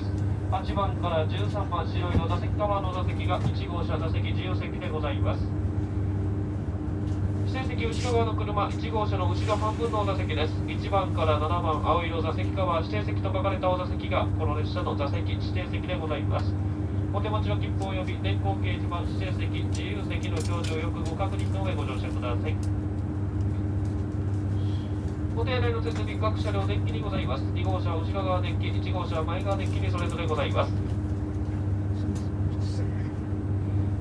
です8番から13番白いの座席側の座席が1号車座席自由席でございます。指定席後ろ側の車1号車の後ろ半分の座席です。1番から7番青色座席側指定席と書かれたお座席がこの列車の座席指定席でございます。お手持ちの切符及び電光掲示板指定席自由席の表示をよくご確認の上ご乗車ください。お手洗いの設備各車両電気にございます。2号車は後ろ側電気1号車前側電気にそれぞれございます。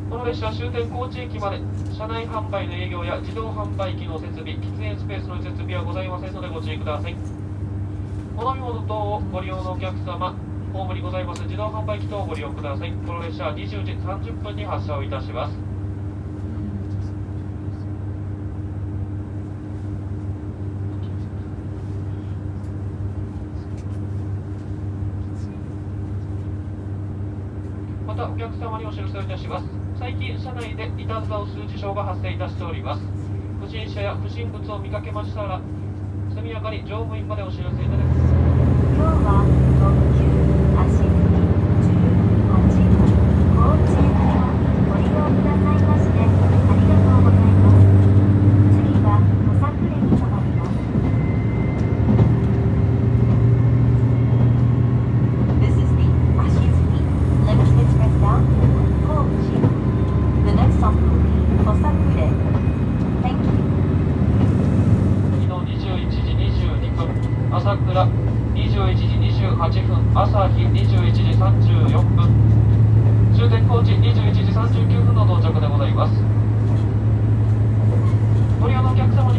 この列車は終点高知駅まで。車内販売の営業や自動販売機の設備喫煙スペースの設備はございませんのでご注意ください。お飲み物等をご利用のお客様ホームにございます自動販売機等をご利用ください。この列車は20時30分に発車をいたしますまたお客様にお知らせをいたします。最近車内でいたずらをする事象が発生いたしております。不審者や不審物を見かけましたら速やかに乗務員までお知らせいただきます。今日は特急足切18号高知行きをご利用くださいましてありがとうございます次は小作連に停まります This is the Ashizumi Limited Express down to Kochi. The next stop will be Kosakure. Thank you. 次の21時22分朝倉21時28分朝日21時34分。終点高知21時39分の到着でございます。ご利用のお客様に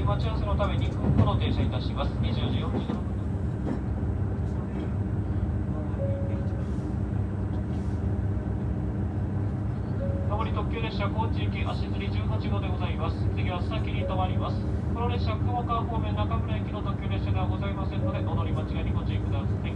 待ち合わせのためにこの停車いたします。20時47分。特急列車高知行き足摺り18号でございます。次は須崎に停まります。この列車、雲川方面中村駅の特急列車ではございませんので、お乗り間違いにご注意ください。